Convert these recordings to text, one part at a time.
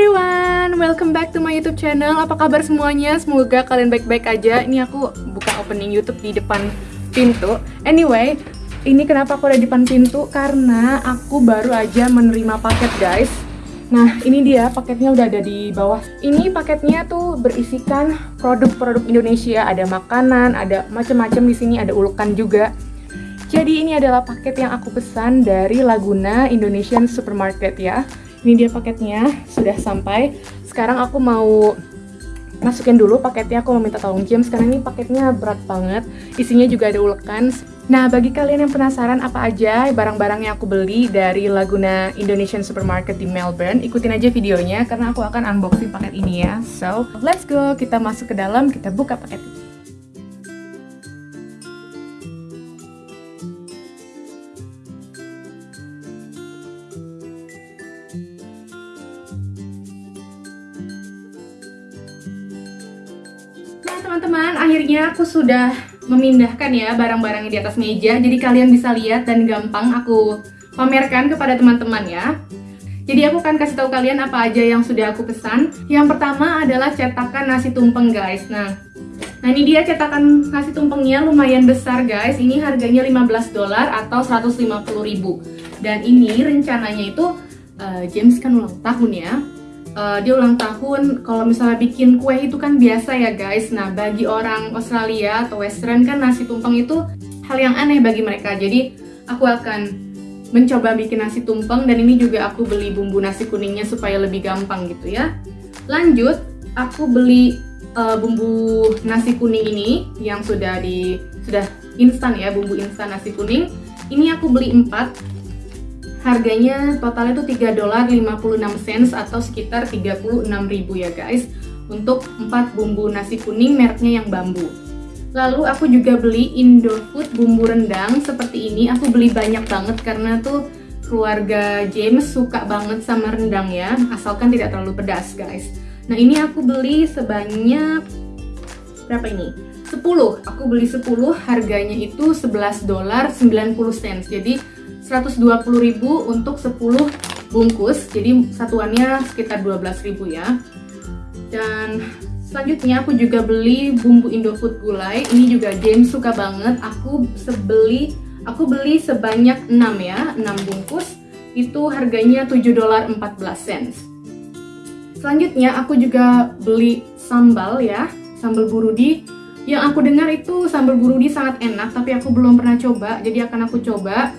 everyone, welcome back to my YouTube channel. Apa kabar semuanya? Semoga kalian baik-baik aja. Ini aku buka opening YouTube di depan pintu. Anyway, ini kenapa aku ada di depan pintu? Karena aku baru aja menerima paket, guys. Nah, ini dia paketnya udah ada di bawah. Ini paketnya tuh berisikan produk-produk Indonesia. Ada makanan, ada macam-macam di sini, ada ulukan juga. Jadi ini adalah paket yang aku pesan dari Laguna Indonesian Supermarket ya. Ini dia paketnya, sudah sampai. Sekarang aku mau masukin dulu paketnya, aku mau minta tolong James karena ini paketnya berat banget. Isinya juga ada ulekan. Nah, bagi kalian yang penasaran apa aja barang-barang yang aku beli dari Laguna Indonesian Supermarket di Melbourne, ikutin aja videonya karena aku akan unboxing paket ini ya. So, let's go, kita masuk ke dalam, kita buka paket ini. Teman-teman, akhirnya aku sudah memindahkan ya barang-barangnya di atas meja. Jadi kalian bisa lihat dan gampang aku pamerkan kepada teman-teman ya. Jadi aku akan kasih tahu kalian apa aja yang sudah aku pesan. Yang pertama adalah cetakan nasi tumpeng guys. Nah, nah ini dia cetakan nasi tumpengnya lumayan besar guys. Ini harganya 15 dolar atau 150 ribu. Dan ini rencananya itu uh, James kan ulang tahun ya uh, dia ulang tahun kalau misalnya bikin kue itu kan biasa ya guys. Nah bagi orang Australia atau Western kan nasi tumpeng itu hal yang aneh bagi mereka. Jadi aku akan mencoba bikin nasi tumpeng dan ini juga aku beli bumbu nasi kuningnya supaya lebih gampang gitu ya. Lanjut aku beli uh, bumbu nasi kuning ini yang sudah di sudah instan ya bumbu instan nasi kuning. Ini aku beli 4 Harganya totalnya tuh 3 dolar 56 cents atau sekitar 36 ribu ya guys. Untuk 4 bumbu nasi kuning mereknya yang bambu. Lalu aku juga beli Indofood bumbu rendang seperti ini. Aku beli banyak banget karena tuh keluarga James suka banget sama rendang ya Asalkan tidak terlalu pedas guys. Nah ini aku beli sebanyak Berapa ini? 10 Aku beli 10 harganya itu 11 dolar 90 cents Jadi 120.000 untuk 10 bungkus. Jadi satuannya sekitar 12.000 ya. Dan selanjutnya aku juga beli bumbu Indofood gulai. Ini juga James suka banget. Aku sebeli aku beli sebanyak 6 ya 6 bungkus. Itu harganya 7 dolar 14 cents selanjutnya aku juga beli sambal ya sambal burudi. Yang aku dengar itu sambal burudi sangat enak tapi aku belum pernah coba jadi akan aku coba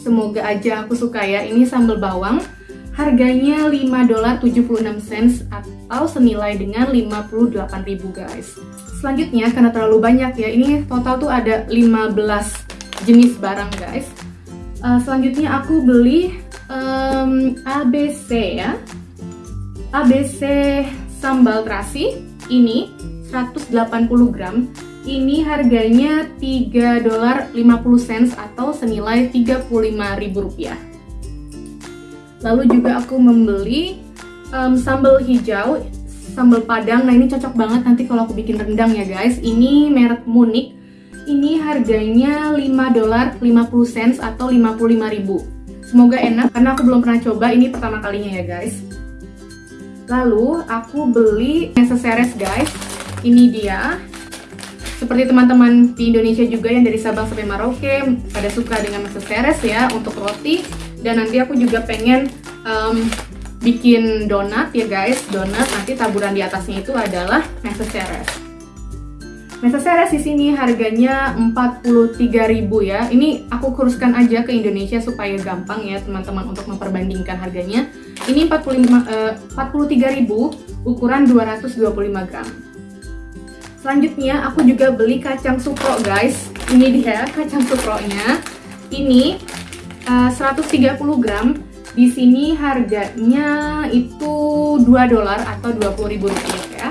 Semoga aja aku suka ya. Ini sambal bawang. Harganya 5 dolar 76 cents atau senilai dengan 58.000 guys. Selanjutnya karena terlalu banyak ya. Ini total tuh ada 15 jenis barang guys. Uh, selanjutnya aku beli um, ABC ya. ABC sambal terasi ini 180 gram ini harganya 3 dolar 50 cents atau senilai 35 ribu rupiah. Lalu juga aku membeli um, sambal hijau, sambal padang. Nah ini cocok banget nanti kalau aku bikin rendang ya guys. Ini merek Munich. Ini harganya 5 dolar 50 cents atau 55 ribu. Semoga enak karena aku belum pernah coba. Ini pertama kalinya ya guys. Lalu aku beli necessaires guys. Ini dia seperti teman-teman di Indonesia juga yang dari Sabang sampai Merauke pada suka dengan masak seres ya untuk roti. Dan nanti aku juga pengen um, bikin donat ya guys donat. Nanti taburan di atasnya itu adalah meseseres meseseres di sini harganya 43.000 ya. Ini aku kuruskan aja ke Indonesia supaya gampang ya teman-teman untuk memperbandingkan harganya. Ini 45 uh, 43.000 ukuran 225 gram Selanjutnya aku juga beli kacang sukro guys. Ini dia kacang sukronya. Ini uh, 130 gram. Di sini harganya itu 2 dolar atau 20 ribu rupiah ya.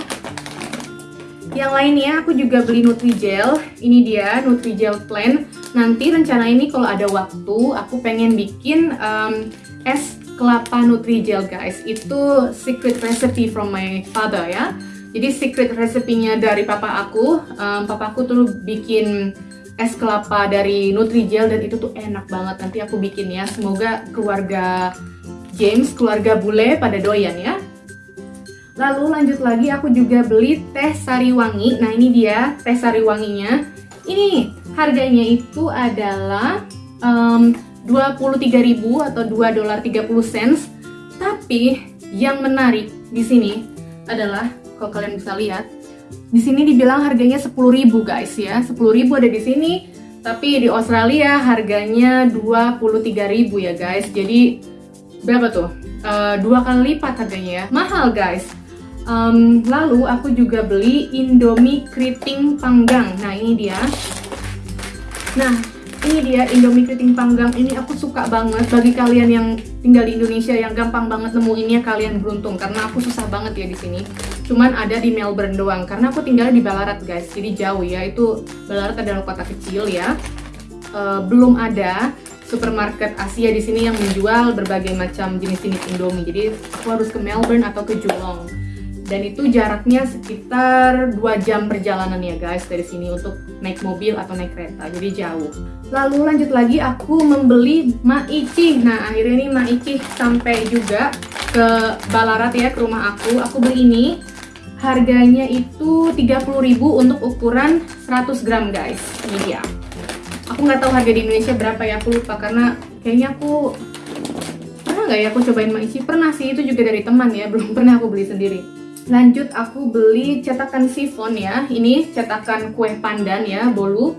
Yang lainnya aku juga beli Nutrijel. Ini dia Nutrijel Plan. Nanti rencana ini kalau ada waktu aku pengen bikin um, es kelapa Nutrijel guys. Itu secret recipe from my father ya. Jadi secret resepinya dari papa aku, um, papa aku tuh bikin es kelapa dari Nutrijel dan itu tuh enak banget. Nanti aku bikin ya. Semoga keluarga James, keluarga bule pada doyan ya. Lalu lanjut lagi aku juga beli teh sari wangi. Nah ini dia teh sari wanginya. Ini harganya itu adalah um, 23.000 atau 2 dolar 30 cents. Tapi yang menarik di sini adalah kalau kalian bisa lihat di sini dibilang harganya 10.000 guys ya. 10.000 ada di sini. Tapi di Australia harganya 23.000 ya guys. Jadi berapa tuh? Uh, dua kali lipat harganya ya. Mahal guys. Um, lalu aku juga beli Indomie keriting panggang. Nah ini dia. Nah ini dia Indomie keriting panggang. Ini aku suka banget. Bagi kalian yang tinggal di Indonesia yang gampang banget nemuinnya kalian beruntung karena aku susah banget ya di sini. Cuman ada di Melbourne doang karena aku tinggal di Ballarat guys. Jadi jauh ya. Itu Ballarat adalah kota kecil ya. Uh, belum ada supermarket Asia di sini yang menjual berbagai macam jenis-jenis Indomie. Jadi aku harus ke Melbourne atau ke Geelong. Dan itu jaraknya sekitar 2 jam perjalanan ya guys dari sini untuk naik mobil atau naik kereta. Jadi jauh. Lalu lanjut lagi aku membeli maici. Nah, akhirnya ini maici sampai juga ke Ballarat ya ke rumah aku. Aku beli ini. Harganya itu 30.000 untuk ukuran 100 gram guys. Ini dia. Aku nggak tahu harga di Indonesia berapa ya aku lupa karena kayaknya aku pernah nggak ya aku cobain maici pernah sih itu juga dari teman ya belum pernah aku beli sendiri. Lanjut aku beli cetakan sifon ya. Ini cetakan kue pandan ya bolu.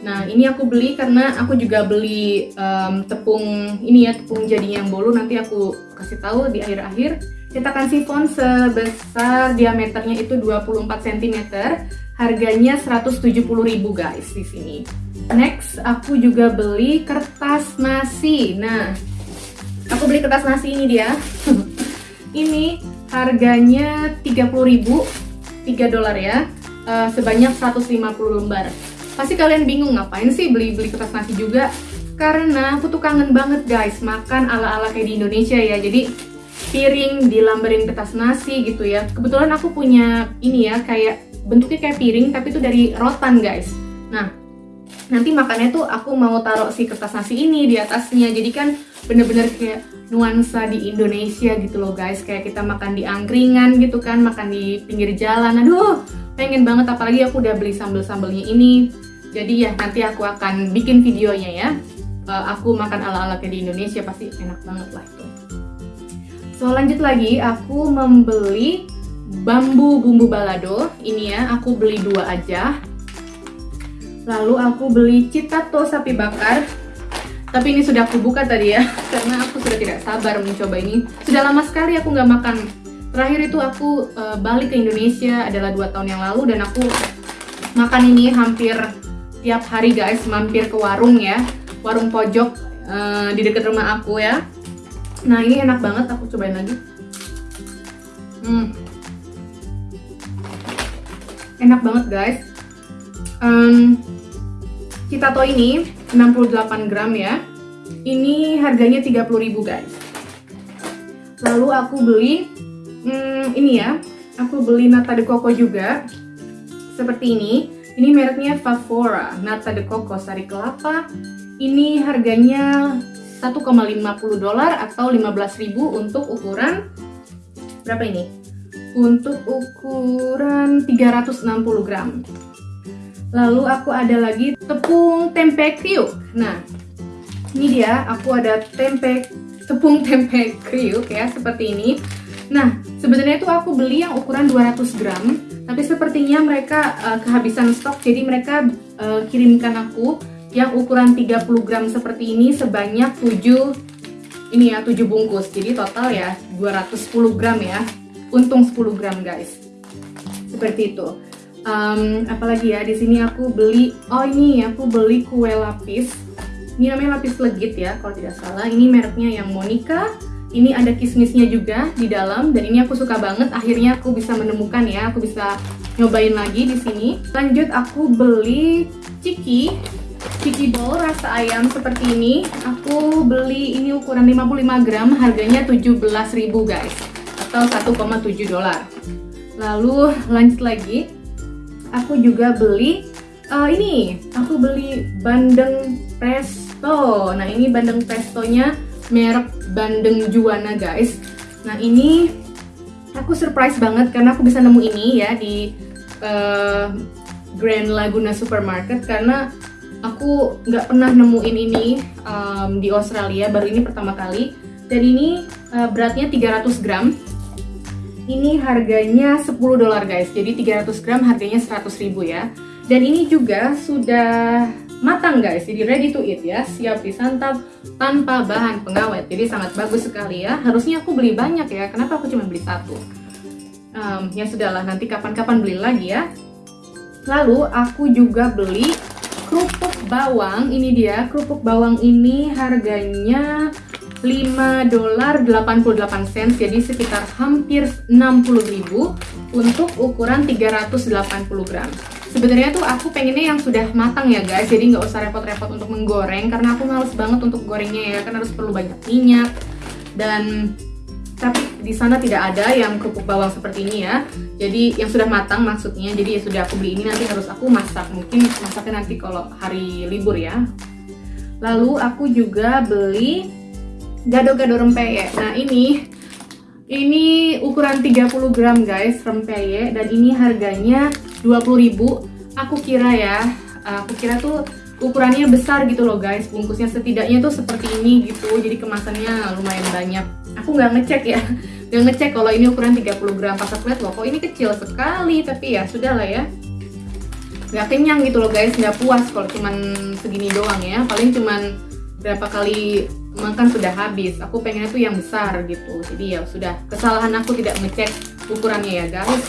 Nah ini aku beli karena aku juga beli um, tepung ini ya tepung jadinya yang bolu. Nanti aku kasih tahu di akhir-akhir cetakan sifon sebesar diameternya itu 24 cm harganya 170.000 guys di sini Next, aku juga beli kertas nasi. Nah, aku beli kertas nasi ini dia. ini harganya 30.000, 3 dolar ya. Uh, sebanyak 150 lembar. Pasti kalian bingung ngapain sih beli-beli kertas nasi juga? Karena aku tuh kangen banget guys makan ala-ala kayak di Indonesia ya. Jadi piring dilambarin kertas nasi gitu ya. Kebetulan aku punya ini ya kayak bentuknya kayak piring tapi itu dari rotan guys. Nah, nanti makannya tuh aku mau taruh si kertas nasi ini di atasnya. Jadi kan bener-bener kayak nuansa di Indonesia gitu loh guys. Kayak kita makan di angkringan gitu kan makan di pinggir jalan. Aduh pengen banget. Apalagi aku udah beli sambel-sambelnya ini. Jadi ya nanti aku akan bikin videonya ya. Uh, aku makan ala-ala kayak di Indonesia pasti enak banget lah so lanjut lagi aku membeli bambu bumbu balado ini ya aku beli dua aja Lalu aku beli citato sapi bakar. Tapi ini sudah aku buka tadi ya, karena aku sudah tidak sabar mencoba ini. Sudah lama sekali aku nggak makan. Terakhir itu aku uh, balik ke Indonesia adalah dua tahun yang lalu dan aku makan ini hampir tiap hari guys, mampir ke warung ya, warung pojok uh, di dekat rumah aku ya. Nah ini enak banget, aku cobain lagi. Hmm, enak banget guys. Um, Citato ini 68 gram ya. Ini harganya 30.000 guys. Lalu aku beli hmm, ini ya. Aku beli nata de coco juga. Seperti ini. Ini mereknya Favora, nata de coco sari kelapa. Ini harganya 1,50 dolar atau 15.000 untuk ukuran berapa ini? Untuk ukuran 360 gram. Lalu aku ada lagi tepung tempe kriuk. Nah, ini dia, aku ada tempe tepung tempe kriuk ya, seperti ini. Nah, sebenarnya itu aku beli yang ukuran 200 gram, tapi sepertinya mereka uh, kehabisan stok, jadi mereka uh, kirimkan aku yang ukuran 30 gram seperti ini sebanyak 7 ini ya 7 bungkus. Jadi total ya 210 gram ya. Untung 10 gram guys. Seperti itu. Um, apalagi ya di sini aku beli oh ini aku beli kue lapis. Ini namanya lapis legit ya kalau tidak salah. Ini mereknya yang Monica. Ini ada kismisnya juga di dalam dan ini aku suka banget. Akhirnya aku bisa menemukan ya aku bisa nyobain lagi di sini. Lanjut aku beli ciki ciki bowl rasa ayam seperti ini. Aku beli ini ukuran 55 gram harganya 17.000 guys. Atau 1,7 dolar. Lalu lanjut lagi. Aku juga beli uh, ini. Aku beli bandeng presto nah ini bandeng prestonya merek bandeng juana guys. Nah ini aku surprise banget karena aku bisa nemu ini ya di uh, Grand Laguna Supermarket karena aku nggak pernah nemuin ini um, di Australia baru ini pertama kali. Dan ini uh, beratnya 300 gram. Ini harganya 10 dolar guys. Jadi 300 gram harganya 100 ribu ya. Dan ini juga sudah matang guys. Jadi ready to eat ya. Siap disantap tanpa bahan pengawet. Jadi sangat bagus sekali ya. Harusnya aku beli banyak ya. Kenapa aku cuma beli satu? Um, ya sudahlah. Nanti kapan-kapan beli lagi ya. Lalu aku juga beli bawang ini dia kerupuk bawang ini harganya 5 dolar 88 sen jadi sekitar hampir 60 ribu untuk ukuran 380 gram. Sebenarnya tuh aku pengennya yang sudah matang ya guys jadi nggak usah repot-repot untuk menggoreng karena aku males banget untuk gorengnya ya kan harus perlu banyak minyak dan tapi di sana tidak ada yang kerupuk bawang seperti ini ya. Jadi yang sudah matang maksudnya jadi ya sudah aku beli ini nanti harus aku masak. Mungkin masaknya nanti kalau hari libur ya. Lalu aku juga beli gado-gado rempeyek. Nah ini ini ukuran 30 gram guys rempeyek. Dan ini harganya 20.000 aku kira ya aku kira tuh ukurannya besar gitu loh guys. Bungkusnya setidaknya tuh seperti ini gitu. Jadi kemasannya lumayan banyak aku nggak ngecek ya. Nggak ngecek kalau ini ukuran 30 gram. Pas aku lihat loh kok ini kecil sekali. Tapi ya sudah lah ya. Nggak kenyang gitu loh guys. Nggak puas kalau cuman segini doang ya. Paling cuman berapa kali makan sudah habis. Aku pengennya tuh yang besar gitu. Jadi ya sudah. Kesalahan aku tidak ngecek ukurannya ya guys.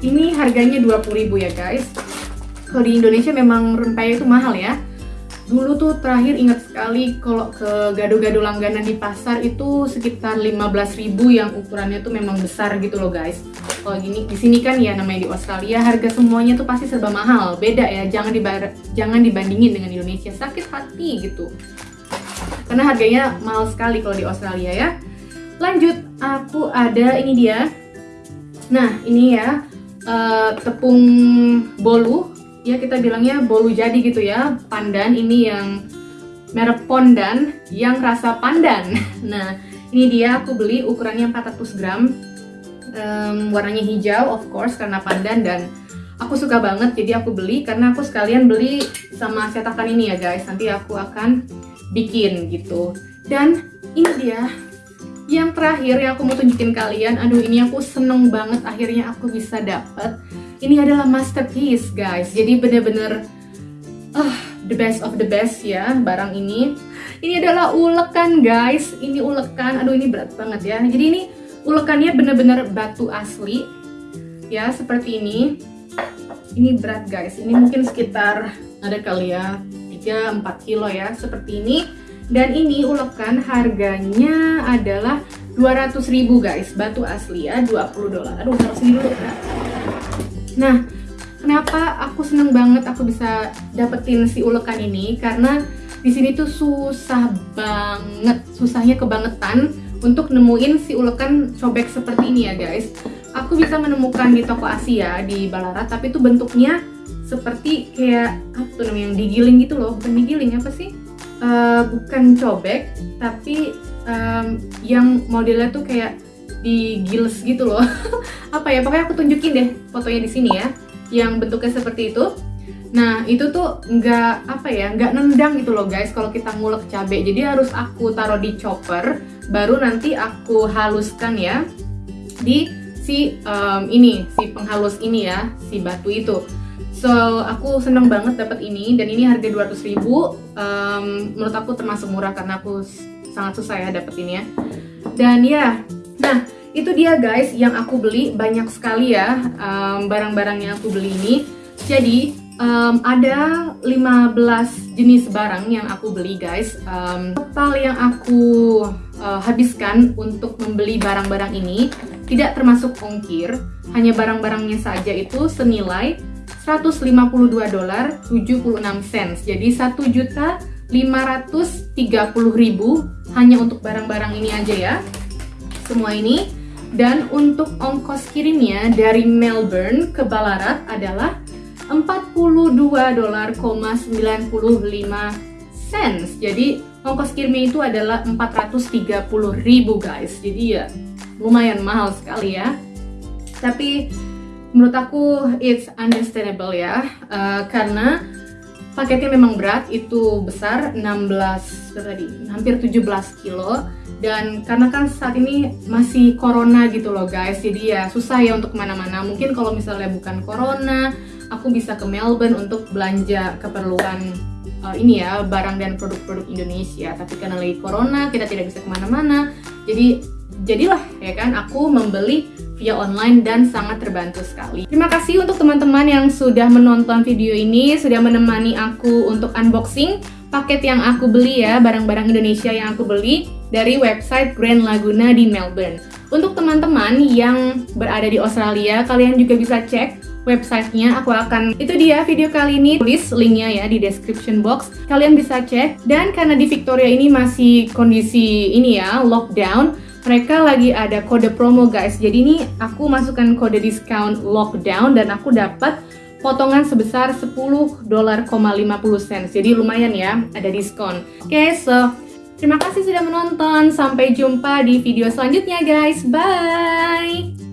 Ini harganya 20.000 ya guys. Kalau di Indonesia memang rempeyek itu mahal ya. Dulu tuh terakhir ingat sekali kalau ke gado-gado langganan di pasar itu sekitar 15.000 yang ukurannya tuh memang besar gitu loh guys. Kalau gini di sini kan ya namanya di Australia harga semuanya tuh pasti serba mahal. Beda ya, jangan dibar jangan dibandingin dengan Indonesia. Sakit hati gitu. Karena harganya mahal sekali kalau di Australia ya. Lanjut, aku ada ini dia. Nah, ini ya uh, tepung bolu ya kita bilangnya bolu jadi gitu ya. Pandan ini yang merek pondan yang rasa pandan. Nah ini dia aku beli ukurannya 400 gram. Um, warnanya hijau of course karena pandan dan aku suka banget jadi aku beli karena aku sekalian beli sama cetakan ini ya guys. Nanti aku akan bikin gitu. Dan ini dia yang terakhir yang aku mau tunjukin kalian. Aduh ini aku seneng banget akhirnya aku bisa dapet ini adalah masterpiece guys. Jadi bener-bener uh, the best of the best ya barang ini. Ini adalah ulekan guys. Ini ulekan. Aduh ini berat banget ya. Jadi ini ulekannya bener-bener batu asli. Ya seperti ini. Ini berat guys. Ini mungkin sekitar ada kali ya 3-4 kilo ya seperti ini. Dan ini ulekan harganya adalah 200 ribu guys. Batu asli ya 20 dolar. Aduh sini dulu ya. Nah kenapa aku seneng banget aku bisa dapetin si ulekan ini? Karena di sini tuh susah banget susahnya kebangetan untuk nemuin si ulekan cobek seperti ini ya guys. Aku bisa menemukan di toko Asia di Ballarat tapi itu bentuknya seperti kayak apa tuh namanya yang digiling gitu loh. Bukan digiling apa sih? Uh, bukan cobek tapi um, yang modelnya tuh kayak di gills gitu loh apa ya pokoknya aku tunjukin deh fotonya di sini ya yang bentuknya seperti itu nah itu tuh nggak apa ya nggak nendang gitu loh guys kalau kita ngulek cabai jadi harus aku taruh di chopper baru nanti aku haluskan ya di si um, ini si penghalus ini ya si batu itu So aku seneng banget dapat ini dan ini harga 200 ribu. Um, menurut aku termasuk murah karena aku sangat susah ya dapetinnya. Dan ya, nah itu dia guys yang aku beli banyak sekali ya barang barang-barang yang aku beli ini. Jadi um, ada 15 jenis barang yang aku beli guys. Um, total yang aku uh, habiskan untuk membeli barang-barang ini tidak termasuk ongkir, hanya barang-barangnya saja itu senilai 152 dolar 76 sen. Jadi 1 juta 530 ribu hanya untuk barang-barang ini aja ya. Semua ini dan untuk ongkos kirimnya dari Melbourne ke Ballarat adalah 42 dolar 95 cents. Jadi ongkos kirimnya itu adalah 430 ribu guys. Jadi ya lumayan mahal sekali ya. tapi menurut aku it's understandable ya uh, karena paketnya memang berat itu besar 16 tadi? Hampir 17 kilo. Dan karena kan saat ini masih corona gitu loh guys jadi ya susah ya untuk ke mana-mana. Mungkin kalau misalnya bukan corona aku bisa ke Melbourne untuk belanja keperluan uh, ini ya barang dan produk-produk Indonesia. Tapi karena lagi corona kita tidak bisa ke mana-mana. Jadi jadilah ya kan aku membeli via online dan sangat terbantu sekali. Terima kasih untuk teman-teman yang sudah menonton video ini, sudah menemani aku untuk unboxing paket yang aku beli ya, barang-barang Indonesia yang aku beli dari website Grand Laguna di Melbourne. Untuk teman-teman yang berada di Australia, kalian juga bisa cek websitenya aku akan itu dia video kali ini tulis linknya ya di description box kalian bisa cek dan karena di Victoria ini masih kondisi ini ya lockdown mereka lagi ada kode promo guys. Jadi ini aku masukkan kode discount lockdown dan aku dapat potongan sebesar 10 dolar 50 sen jadi lumayan ya ada diskon. Oke okay, so terima kasih sudah menonton. Sampai jumpa di video selanjutnya guys. Bye